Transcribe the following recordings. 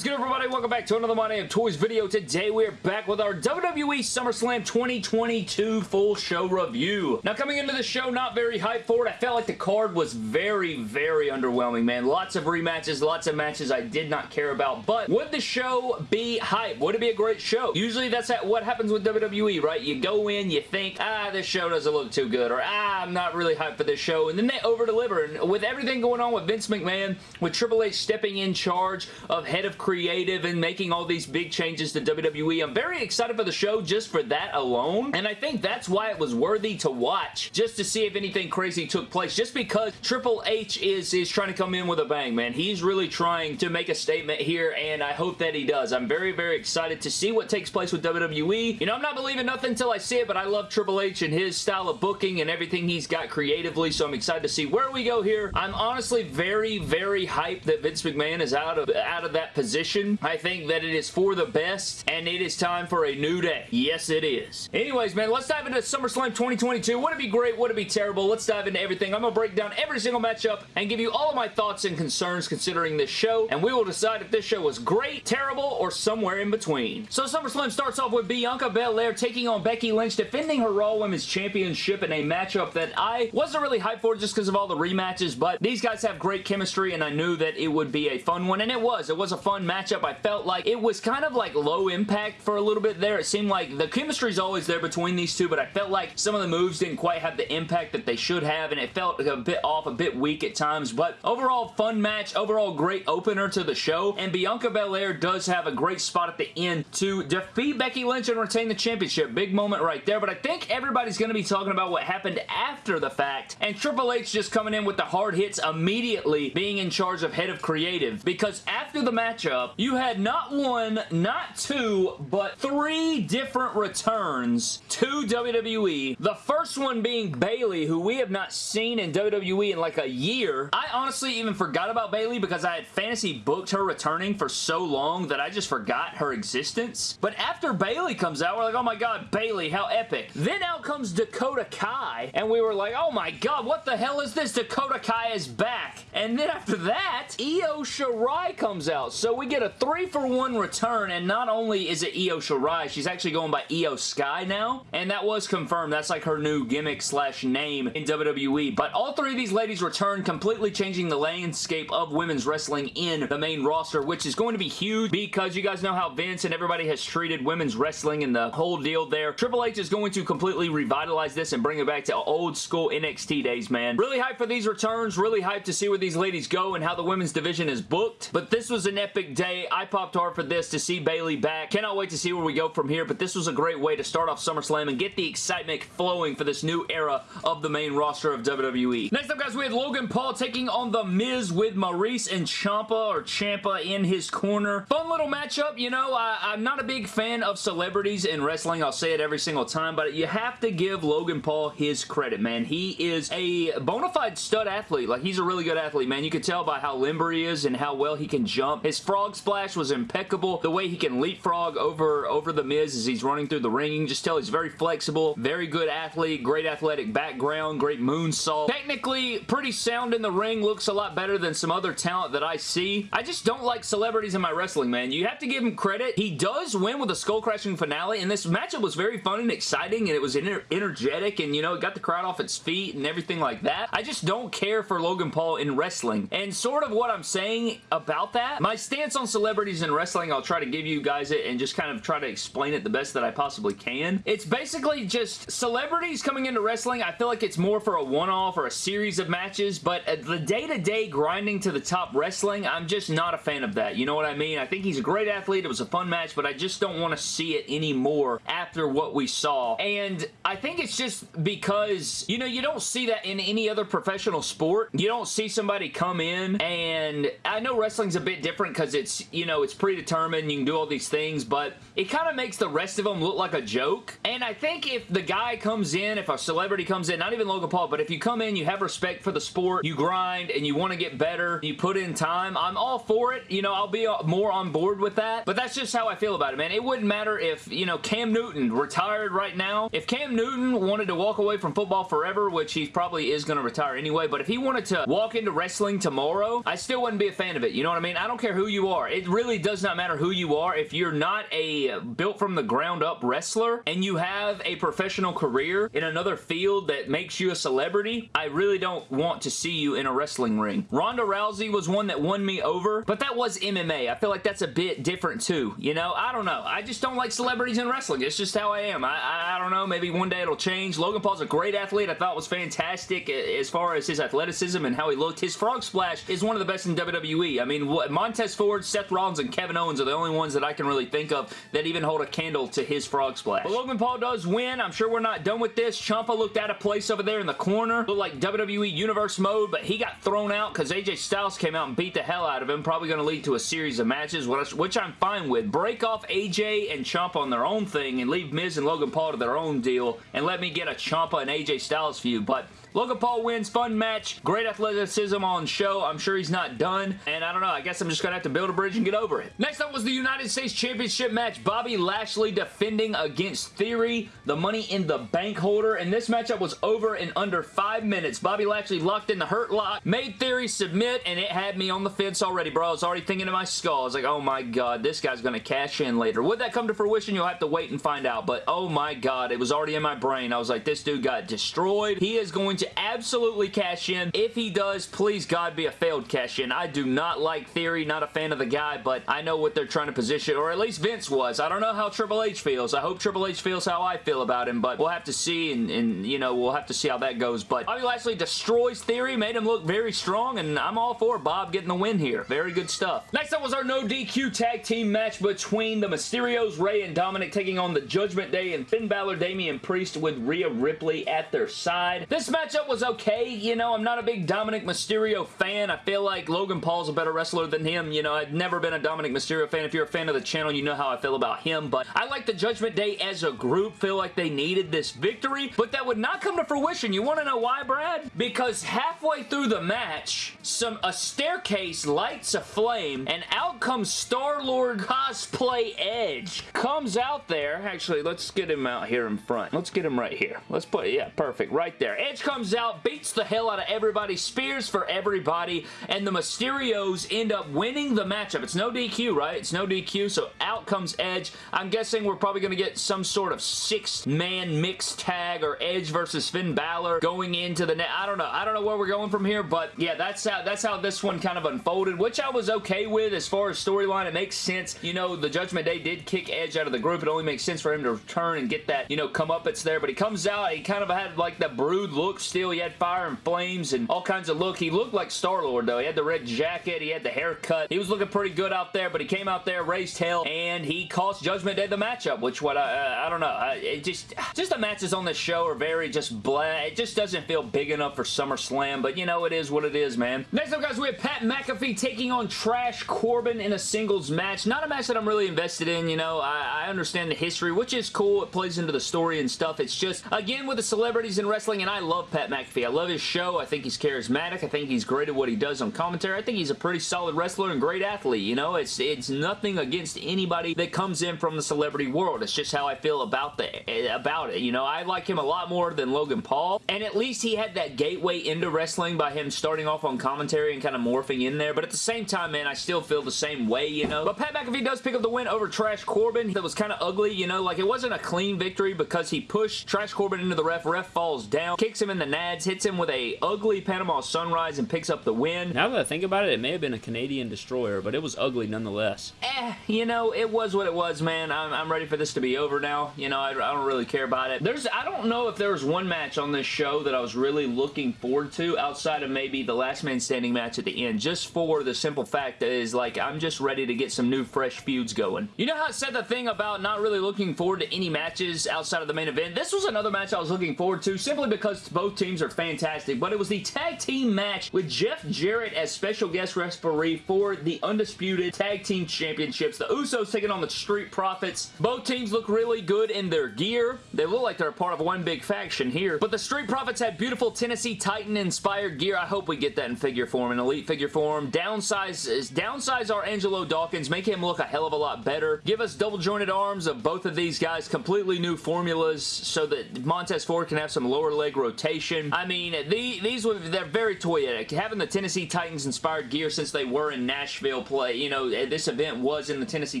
is good, everybody? Welcome back to another My Damn Toys video. Today, we're back with our WWE SummerSlam 2022 full show review. Now, coming into the show, not very hyped for it. I felt like the card was very, very underwhelming, man. Lots of rematches, lots of matches I did not care about. But would the show be hype? Would it be a great show? Usually, that's what happens with WWE, right? You go in, you think, ah, this show doesn't look too good, or ah, I'm not really hyped for this show, and then they over-deliver. And with everything going on with Vince McMahon, with Triple H stepping in charge of head of creative and making all these big changes to WWE. I'm very excited for the show just for that alone, and I think that's why it was worthy to watch, just to see if anything crazy took place, just because Triple H is, is trying to come in with a bang, man. He's really trying to make a statement here, and I hope that he does. I'm very, very excited to see what takes place with WWE. You know, I'm not believing nothing until I see it, but I love Triple H and his style of booking and everything he's got creatively, so I'm excited to see where we go here. I'm honestly very, very hyped that Vince McMahon is out of, out of that position position. I think that it is for the best, and it is time for a new day. Yes, it is. Anyways, man, let's dive into SummerSlam 2022. Would it be great? Would it be terrible? Let's dive into everything. I'm going to break down every single matchup and give you all of my thoughts and concerns considering this show, and we will decide if this show was great, terrible, or somewhere in between. So SummerSlam starts off with Bianca Belair taking on Becky Lynch, defending her Raw Women's Championship in a matchup that I wasn't really hyped for just because of all the rematches, but these guys have great chemistry, and I knew that it would be a fun one, and it was. It was a fun matchup. I felt like it was kind of like low impact for a little bit there. It seemed like the chemistry is always there between these two, but I felt like some of the moves didn't quite have the impact that they should have, and it felt a bit off, a bit weak at times, but overall fun match, overall great opener to the show, and Bianca Belair does have a great spot at the end to defeat Becky Lynch and retain the championship. Big moment right there, but I think everybody's going to be talking about what happened after the fact, and Triple H just coming in with the hard hits immediately being in charge of head of creative, because after the matchup, you had not one, not two, but three different returns to WWE. The first one being Bayley, who we have not seen in WWE in like a year. I honestly even forgot about Bayley because I had fantasy booked her returning for so long that I just forgot her existence. But after Bayley comes out, we're like, oh my god, Bayley, how epic. Then out comes Dakota Kai, and we were like, oh my god, what the hell is this? Dakota Kai is back. And then after that, Io Shirai comes out. So we get a three for one return, and not only is it Io Shirai, she's actually going by Iyo Sky now, and that was confirmed. That's like her new gimmick slash name in WWE, but all three of these ladies return, completely changing the landscape of women's wrestling in the main roster, which is going to be huge because you guys know how Vince and everybody has treated women's wrestling and the whole deal there. Triple H is going to completely revitalize this and bring it back to old school NXT days, man. Really hyped for these returns, really hyped to see where these ladies go and how the women's division is booked, but this was an epic day. I popped hard for this to see Bayley back. Cannot wait to see where we go from here, but this was a great way to start off SummerSlam and get the excitement flowing for this new era of the main roster of WWE. Next up, guys, we had Logan Paul taking on The Miz with Maryse and Ciampa or Ciampa in his corner. Fun little matchup, you know. I, am not a big fan of celebrities in wrestling. I'll say it every single time, but you have to give Logan Paul his credit, man. He is a bona fide stud athlete. Like, he's a really good athlete, man. You can tell by how limber he is and how well he can jump. His frog splash was impeccable. The way he can leapfrog over, over the Miz as he's running through the ring. You can just tell he's very flexible, very good athlete, great athletic background, great moonsault. Technically, pretty sound in the ring, looks a lot better than some other talent that I see. I just don't like celebrities in my wrestling, man. You have to give him credit. He does win with a skull-crashing finale, and this matchup was very fun and exciting, and it was ener energetic, and, you know, it got the crowd off its feet and everything like that. I just don't care for Logan Paul in wrestling, and sort of what I'm saying about that, my stance on celebrities in wrestling, I'll try to give you guys it and just kind of try to explain it the best that I possibly can. It's basically just celebrities coming into wrestling. I feel like it's more for a one-off or a series of matches, but the day-to-day -day grinding to the top wrestling, I'm just not a fan of that. You know what I mean? I think he's a great athlete. It was a fun match, but I just don't want to see it anymore after what we saw. And I think it's just because, you know, you don't see that in any other professional sport. You don't see somebody come in and I know wrestling's a bit different because it's, you know, it's predetermined. You can do all these things, but it kind of makes the rest of them look like a joke. And I think if the guy comes in, if a celebrity comes in, not even Logan Paul, but if you come in, you have respect for the sport, you grind, and you want to get better, you put in time, I'm all for it. You know, I'll be uh, more on board with that, but that's just how I feel about it, man. It wouldn't matter if, you know, Cam Newton retired right now. If Cam Newton wanted to walk away from football forever, which he probably is going to retire anyway, but if he wanted to walk into wrestling tomorrow, I still wouldn't be a fan of it. You know what I mean? I don't care who you you are. It really does not matter who you are. If you're not a built from the ground up wrestler and you have a professional career in another field that makes you a celebrity, I really don't want to see you in a wrestling ring. Ronda Rousey was one that won me over, but that was MMA. I feel like that's a bit different too. You know, I don't know. I just don't like celebrities in wrestling. It's just how I am. I, I, I don't know. Maybe one day it'll change. Logan Paul's a great athlete. I thought was fantastic as far as his athleticism and how he looked. His frog splash is one of the best in WWE. I mean, what Montez Ford, Seth Rollins, and Kevin Owens are the only ones that I can really think of that even hold a candle to his frog splash. But Logan Paul does win. I'm sure we're not done with this. Ciampa looked out of place over there in the corner. Looked like WWE Universe mode, but he got thrown out because AJ Styles came out and beat the hell out of him. Probably going to lead to a series of matches, which I'm fine with. Break off AJ and Ciampa on their own thing and leave Miz and Logan Paul to their own deal and let me get a Ciampa and AJ Styles feud, but Logan Paul wins. Fun match. Great athleticism on show. I'm sure he's not done. And I don't know. I guess I'm just going to have to build a bridge and get over it. Next up was the United States Championship match. Bobby Lashley defending against Theory, the Money in the Bank holder. And this matchup was over in under five minutes. Bobby Lashley locked in the Hurt Lock, made Theory submit, and it had me on the fence already, bro. I was already thinking in my skull. I was like, oh my god, this guy's going to cash in later. Would that come to fruition? You'll have to wait and find out. But oh my god, it was already in my brain. I was like, this dude got destroyed. He is going to absolutely cash in. If he does, please God be a failed cash in. I do not like Theory, not a fan of the guy, but I know what they're trying to position, or at least Vince was. I don't know how Triple H feels. I hope Triple H feels how I feel about him, but we'll have to see, and, and you know, we'll have to see how that goes. But Bobby Lashley destroys Theory, made him look very strong, and I'm all for Bob getting the win here. Very good stuff. Next up was our no DQ tag team match between the Mysterios, Rey and Dominic taking on the Judgment Day and Finn Balor, Damian Priest with Rhea Ripley at their side. This matchup was okay you know, I'm not a big Dominic Mysterio fan. I feel like Logan Paul's a better wrestler than him. You know, I've never been a Dominic Mysterio fan. If you're a fan of the channel, you know how I feel about him. But I like the Judgment Day as a group. Feel like they needed this victory. But that would not come to fruition. You want to know why, Brad? Because halfway through the match, some a staircase lights a flame and out comes Star-Lord cosplay Edge. Comes out there. Actually, let's get him out here in front. Let's get him right here. Let's put, yeah, perfect. Right there. Edge comes out, beats the hell out of everybody, spears for everybody, and the Mysterios end up winning the matchup. It's no DQ, right? It's no DQ, so out comes Edge. I'm guessing we're probably going to get some sort of six-man mixed tag or Edge versus Finn Balor going into the net. I don't know. I don't know where we're going from here, but yeah, that's how, that's how this one kind of unfolded, which I was okay with as far as storyline. It makes sense. You know, the Judgment Day did kick Edge out of the group. It only makes sense for him to return and get that, you know, come up. It's there, but he comes out. He kind of had like the brood look still. He had fire and flames and all kinds of look. He looked like Star-Lord though. He had the red jacket. He had the haircut. He was looking pretty good out there, but he came out there, raised hell, and he cost Judgment Day the matchup, which what I, uh, I don't know. I, it just, just the matches on this show are very just blah. It just doesn't feel big enough for SummerSlam, but you know, it is what it is, man. Next up, guys, we have Pat McAfee taking on Trash Corbin in a singles match. Not a match that I'm really invested in, you know. I, I understand the history, which is cool. It plays into the story and stuff. It's just, again, with the celebrities in wrestling, and I love Pat McAfee. I love his show. I think he's charismatic. I think he's great at what he does on commentary. I think he's a pretty solid wrestler and great athlete. You know, it's it's nothing against anybody that comes in from the celebrity world. It's just how I feel about the eh, about it. You know, I like him a lot more than Logan Paul, and at least he had that gateway into wrestling by him starting off on commentary and kind of morphing in there. But at the same time, man, I still feel the same way. You know, but Pat McAfee does pick up the win over Trash Corbin. That was kind of ugly. You know, like it wasn't a clean victory because he pushed Trash Corbin into the ref. Ref falls down, kicks him in the nads, hits him with a ugly Panama Sunrise and picks up the win. Now that I think about it, it may have been a Canadian Destroyer, but it was ugly nonetheless. Eh, you know, it was what it was, man. I'm, I'm ready for this to be over now. You know, I, I, don't really care about it. There's, I don't know if there was one match on this show that I was really looking forward to outside of maybe the last man standing match at the end, just for the simple fact that is like, I'm just ready to get some new fresh feuds going. You know how I said the thing about not really looking forward to any matches outside of the main event? This was another match I was looking forward to simply because both teams are fantastic, but it was the tag team match with Jeff Jarrett as special guest referee for the Undisputed Tag Team Championships. The Usos taking on the Street Profits. Both teams look really good in their gear. They look like they're a part of one big faction here. But the Street Profits had beautiful Tennessee Titan inspired gear. I hope we get that in figure form, in elite figure form. Downsize, downsize our Angelo Dawkins. Make him look a hell of a lot better. Give us double jointed arms of both of these guys. Completely new formulas so that Montez Ford can have some lower leg rotation. I mean, the, these were, they're very toyetic. Having the Tennessee Titans inspired gear since they were in Nashville play, you know, this event was in the Tennessee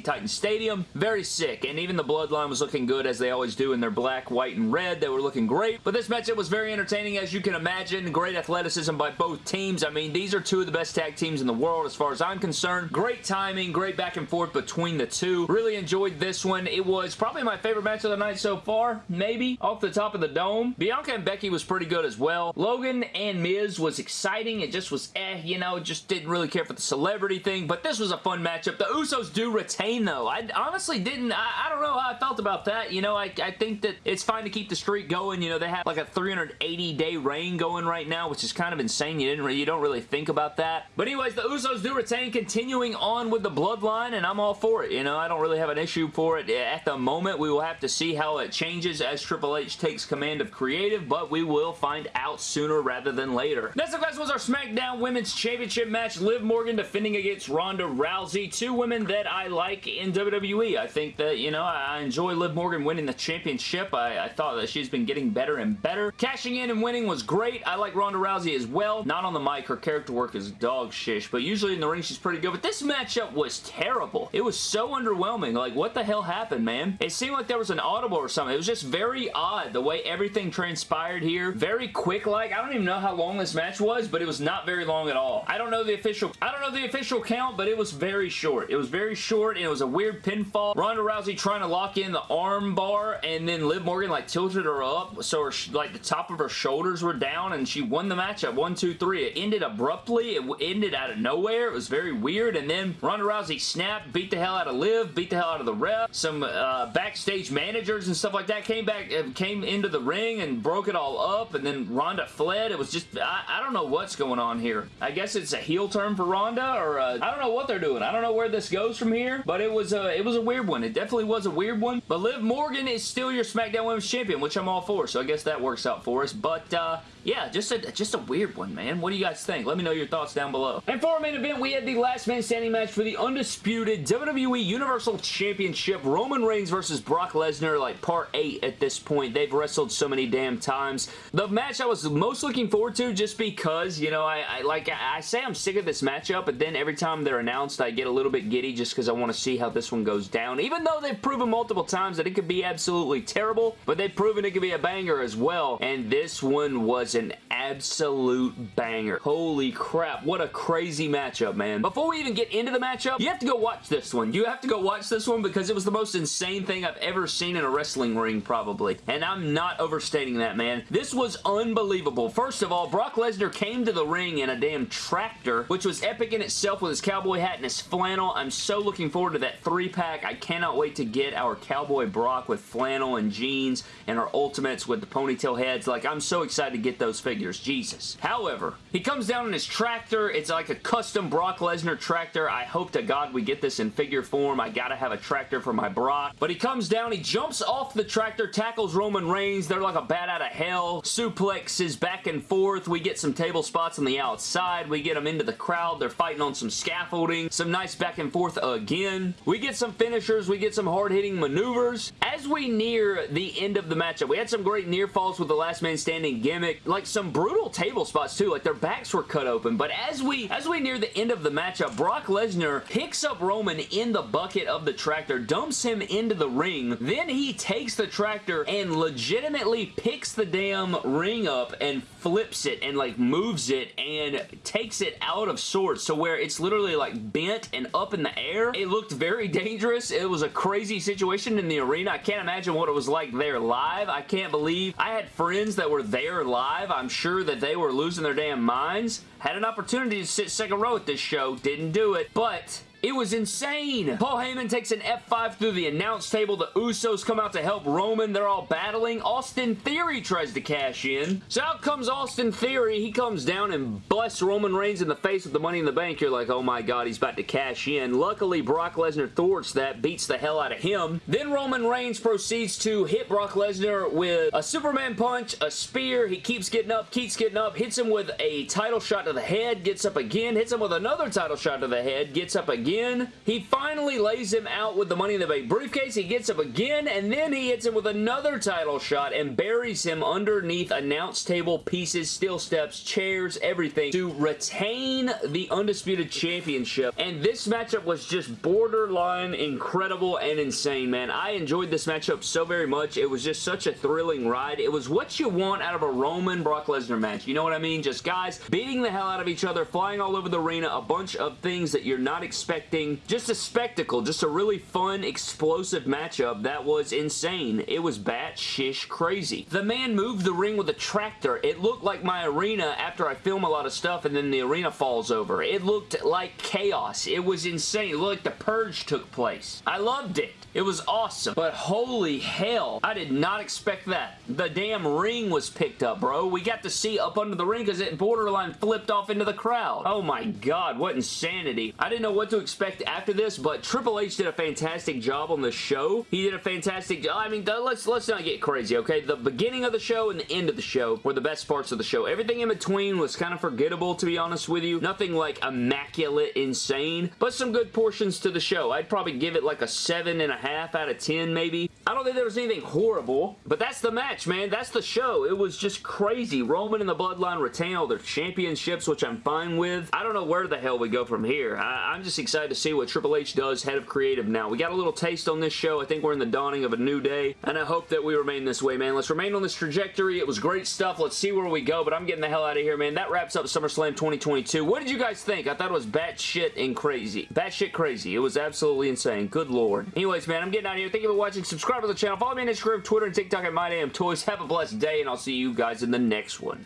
Titans Stadium. Very sick, and even the Bloodline was looking good as they always do in their black, white, and red. They were looking great, but this matchup was very entertaining as you can imagine. Great athleticism by both teams. I mean, these are two of the best tag teams in the world as far as I'm concerned. Great timing, great back and forth between the two. Really enjoyed this one. It was probably my favorite match of the night so far, maybe, off the top of the dome. Bianca and Becky was pretty good as well. Logan and Miz was exciting. It just was eh, you know, just didn't really care for the celebrity thing, but this was a fun matchup. The Usos do retain, though. I honestly didn't, I, I don't know how I felt about that. You know, I, I think that it's fine to keep the streak going. You know, they have like a 380-day reign going right now, which is kind of insane. You didn't, you don't really think about that. But anyways, the Usos do retain, continuing on with the Bloodline, and I'm all for it. You know, I don't really have an issue for it at the moment. We will have to see how it changes as Triple H takes command of creative, but we will find out sooner rather than later. Next up, guys, was our SmackDown Women's Championship match. Liv Morgan defending against Ronda Rousey. Two women that I like in WWE. I think that, you know, I enjoy Liv Morgan winning the championship. I, I thought that she's been getting better and better. Cashing in and winning was great. I like Ronda Rousey as well. Not on the mic. Her character work is dog shish, but usually in the ring she's pretty good. But this matchup was terrible. It was so underwhelming. Like, what the hell happened, man? It seemed like there was an audible or something. It was just very odd the way everything transpired here. Very quick like. I don't even know how long this match was, but it was not very long at all. I don't know the official I don't know the official count, but it was very short. It was very short and it was a weird pinfall. Ronda Rousey trying to lock in the arm bar and then Liv Morgan like tilted her up so her like the top of her shoulders were down and she won the match at one, two, three. It ended abruptly. It ended out of nowhere. It was very weird and then Ronda Rousey snapped, beat the hell out of Liv, beat the hell out of the ref. Some uh, backstage managers and stuff like that came back, uh, came into the ring and broke it all up and then Ronda fled. It was just, I, I don't know what's going on here. I guess it's a heel turn for Ronda or uh, I don't know what they're doing. I don't know where this goes from here, but it was, a, it was a weird one. It definitely was a weird one, but Liv Morgan is still your SmackDown Women's Champion, which I'm all for, so I guess that works out for us, but uh, yeah, just a, just a weird one, man. What do you guys think? Let me know your thoughts down below. And for our main event, we had the last man standing match for the undisputed WWE Universal Championship. Roman Reigns versus Brock Lesnar, like part 8 at this point. They've wrestled so many damn times. The match I was most looking forward to just because, you know, I, I like I, I say I'm sick of this matchup, but then every time they're announced, I get a little bit giddy just because I want to see how this one goes down. Even though they've proven multiple times that it could be absolutely terrible, but they've proven it could be a banger as well. And this one was an absolute banger. Holy crap, what a crazy matchup, man. Before we even get into the matchup, you have to go watch this one. You have to go watch this one because it was the most insane thing I've ever seen in a wrestling ring, probably. And I'm not overstating that, man. This was unbelievable. First of all, Brock Lesnar came to the ring in a damn tractor, which was epic in itself with his cowboy hat and his flannel. I'm so looking forward to that three-pack. I cannot wait to get our cowboy Brock with flannel and jeans and our ultimates with the ponytail heads. Like, I'm so excited to get those figures. Jesus. However, he comes down in his tractor. It's like a custom Brock Lesnar tractor. I hope to God we get this in figure form. I gotta have a tractor for my Brock. But he comes down, he jumps off the tractor, tackles Roman Reigns. They're like a bat out of hell. Suplexes back and forth. We get some table spots on the outside. We get them into the crowd. They're fighting on some scaffolding. Some nice back and forth again. We get some finishers. We get some hard-hitting maneuvers. As we near the end of the matchup, we had some great near falls with the last man standing gimmick. Like some brutal table spots too. Like their backs were cut open. But as we as we near the end of the matchup, Brock Lesnar picks up Roman in the bucket of the tractor, dumps him into the ring. Then he takes the tractor and legitimately picks the damn ring up and flips it and like moves it and takes it out of sorts to where it's literally like bent and up in the air. It looked very dangerous. It was a crazy situation in the arena. I can't imagine what it was like there live. I can't believe I had friends that were there live. I'm sure that they were losing their damn minds. Had an opportunity to sit second row at this show. Didn't do it. But it was insane. Paul Heyman takes an F5 through the announce table. The Usos come out to help Roman. They're all battling. Austin Theory tries to cash in. So out comes Austin Theory. He comes down and busts Roman Reigns in the face with the Money in the Bank. You're like, oh my god, he's about to cash in. Luckily, Brock Lesnar thwarts that, beats the hell out of him. Then Roman Reigns proceeds to hit Brock Lesnar with a Superman punch, a spear. He keeps getting up, keeps getting up, hits him with a title shot to the head, gets up again, hits him with another title shot to the head, gets up again again. He finally lays him out with the Money in the Bank briefcase. He gets up again, and then he hits him with another title shot and buries him underneath announce table pieces, steel steps, chairs, everything to retain the Undisputed Championship. And this matchup was just borderline incredible and insane, man. I enjoyed this matchup so very much. It was just such a thrilling ride. It was what you want out of a Roman Brock Lesnar match. You know what I mean? Just guys beating the hell out of each other, flying all over the arena, a bunch of things that you're not expecting. Just a spectacle. Just a really fun, explosive matchup that was insane. It was bat-shish crazy. The man moved the ring with a tractor. It looked like my arena after I film a lot of stuff and then the arena falls over. It looked like chaos. It was insane. It looked like the purge took place. I loved it. It was awesome. But holy hell, I did not expect that. The damn ring was picked up, bro. We got to see up under the ring because it borderline flipped off into the crowd. Oh my god, what insanity. I didn't know what to expect after this, but Triple H did a fantastic job on the show. He did a fantastic job. I mean, let's, let's not get crazy, okay? The beginning of the show and the end of the show were the best parts of the show. Everything in between was kind of forgettable, to be honest with you. Nothing like immaculate insane, but some good portions to the show. I'd probably give it like a seven and a half out of 10 maybe. I don't think there was anything horrible, but that's the match, man. That's the show. It was just crazy. Roman and the Bloodline retain all their championships, which I'm fine with. I don't know where the hell we go from here. I am just excited to see what Triple H does, head of creative now. We got a little taste on this show. I think we're in the dawning of a new day, and I hope that we remain this way, man. Let's remain on this trajectory. It was great stuff. Let's see where we go, but I'm getting the hell out of here, man. That wraps up SummerSlam 2022. What did you guys think? I thought it was batshit and crazy. Batshit crazy. It was absolutely insane. Good lord. Anyways, man, I'm getting out of here. Thank you for watching. Subscribe to the channel. Follow me on Instagram, Twitter, and TikTok at MyDamnToys. Have a blessed day, and I'll see you guys in the next one.